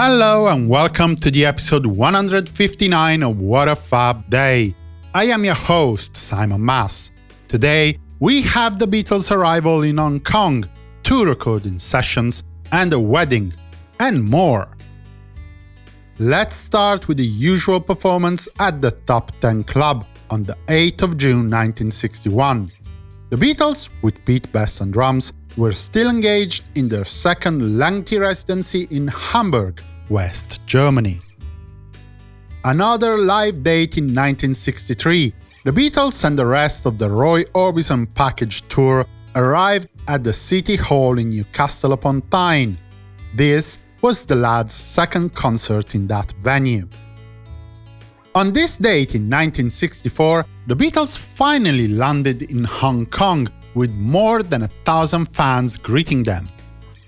Hello and welcome to the episode 159 of What a Fab Day. I am your host, Simon Mas. Today, we have the Beatles' arrival in Hong Kong, two recording sessions, and a wedding, and more. Let's start with the usual performance at the Top 10 Club on the 8th of June 1961. The Beatles, with Pete Best on drums, were still engaged in their second lengthy residency in Hamburg, West Germany. Another live date in 1963, the Beatles and the rest of the Roy Orbison package tour arrived at the City Hall in Newcastle upon Tyne. This was the lads' second concert in that venue. On this date in 1964, the Beatles finally landed in Hong Kong with more than a thousand fans greeting them.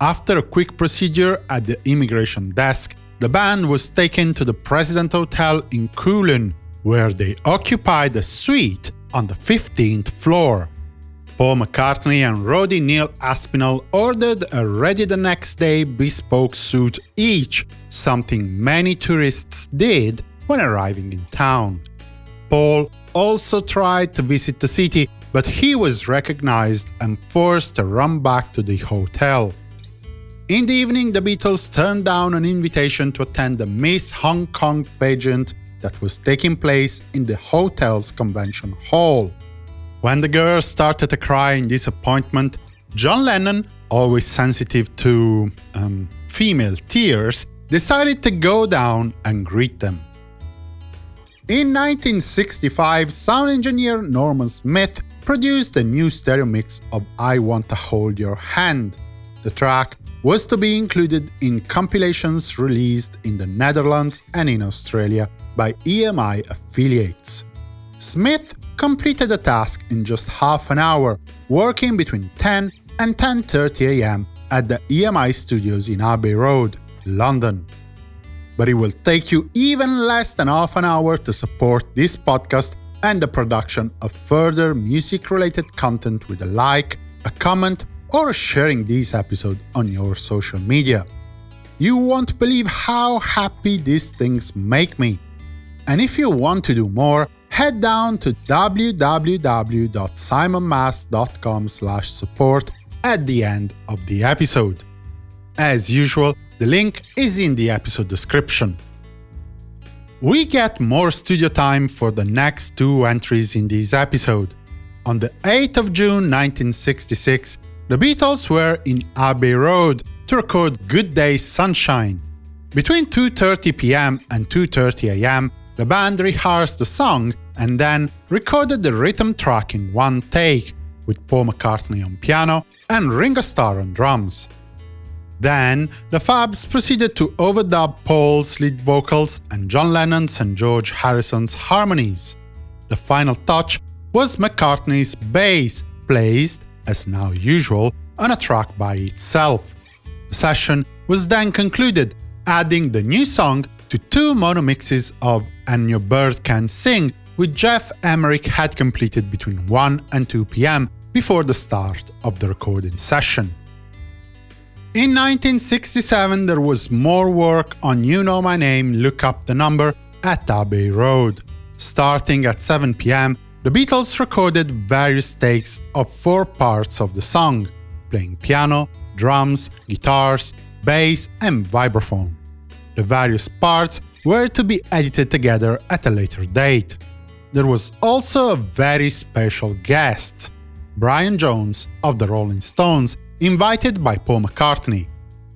After a quick procedure at the immigration desk, the band was taken to the President Hotel in Kowloon, where they occupied a suite on the 15th floor. Paul McCartney and Roddy Neil Aspinall ordered a ready-the-next-day bespoke suit each, something many tourists did when arriving in town. Paul also tried to visit the city, but he was recognized and forced to run back to the hotel. In the evening, the Beatles turned down an invitation to attend the Miss Hong Kong pageant that was taking place in the hotel's convention hall. When the girls started to cry in disappointment, John Lennon, always sensitive to um, female tears, decided to go down and greet them. In 1965, sound engineer Norman Smith produced a new stereo mix of I Want to Hold Your Hand. The track was to be included in compilations released in the Netherlands and in Australia by EMI affiliates. Smith completed the task in just half an hour, working between 10 and 10.30 am at the EMI studios in Abbey Road, London. But it will take you even less than half an hour to support this podcast and the production of further music-related content with a like, a comment, or sharing this episode on your social media. You won't believe how happy these things make me. And if you want to do more, head down to www.simonmas.com support at the end of the episode. As usual, the link is in the episode description. We get more studio time for the next two entries in this episode. On the 8th of June 1966, the Beatles were in Abbey Road to record Good Day Sunshine. Between 2.30 pm and 2.30 am, the band rehearsed the song and then recorded the rhythm track in one take, with Paul McCartney on piano and Ringo Starr on drums. Then, the Fabs proceeded to overdub Paul's lead vocals and John Lennon's and George Harrison's harmonies. The final touch was McCartney's bass, placed as now usual, on a track by itself. The session was then concluded, adding the new song to two mono mixes of And Your Bird Can Sing, which Geoff Emerick had completed between 1 and 2 pm before the start of the recording session. In 1967 there was more work on You Know My Name, Look Up the Number at Abbey Road. Starting at 7 pm, the Beatles recorded various takes of four parts of the song, playing piano, drums, guitars, bass and vibraphone. The various parts were to be edited together at a later date. There was also a very special guest, Brian Jones of the Rolling Stones, invited by Paul McCartney.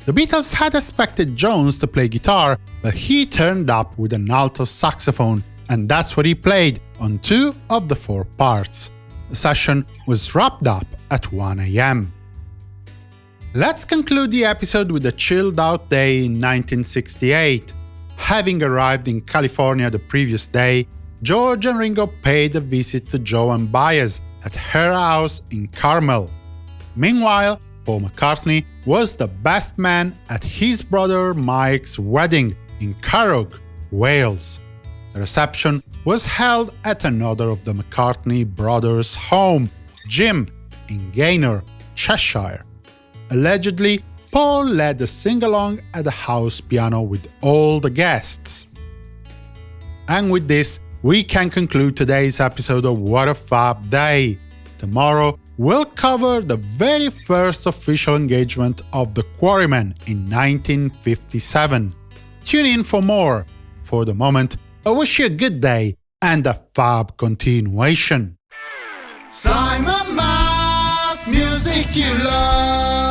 The Beatles had expected Jones to play guitar, but he turned up with an alto saxophone and that's what he played on two of the four parts. The session was wrapped up at 1 am. Let's conclude the episode with a chilled-out day in 1968. Having arrived in California the previous day, George and Ringo paid a visit to Joan Baez at her house in Carmel. Meanwhile, Paul McCartney was the best man at his brother Mike's wedding in Carrog, Wales. The reception was held at another of the McCartney brothers' home, Jim, in Gayton, Cheshire. Allegedly, Paul led a sing-along at the house piano with all the guests. And with this, we can conclude today's episode of What a Fab Day. Tomorrow, we'll cover the very first official engagement of the Quarrymen in 1957. Tune in for more. For the moment, I wish you a good day and a fab continuation. Simon Mas, music you love.